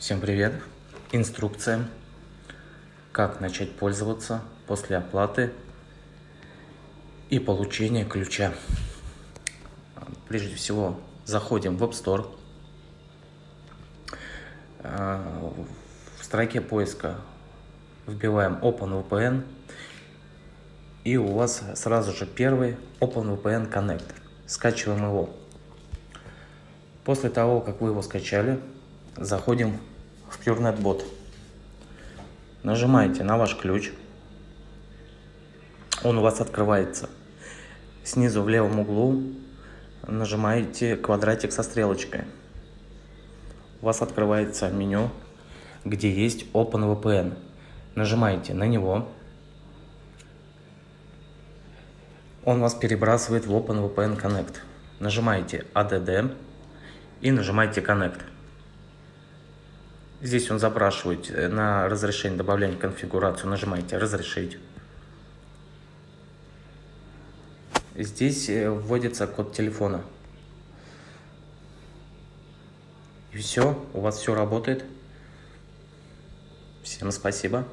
Всем привет! Инструкция, как начать пользоваться после оплаты и получения ключа. Прежде всего, заходим в App Store. В строке поиска вбиваем OpenVPN. И у вас сразу же первый OpenVPN Connect. Скачиваем его. После того, как вы его скачали, заходим в PureNetBot. Нажимаете на ваш ключ. Он у вас открывается. Снизу в левом углу нажимаете квадратик со стрелочкой. У вас открывается меню, где есть OpenVPN. Нажимаете на него. Он вас перебрасывает в OpenVPN Connect. Нажимаете ADD и нажимаете Connect. Здесь он запрашивает э, на разрешение добавления конфигурацию. Нажимаете «Разрешить». Здесь э, вводится код телефона. И все, у вас все работает. Всем спасибо.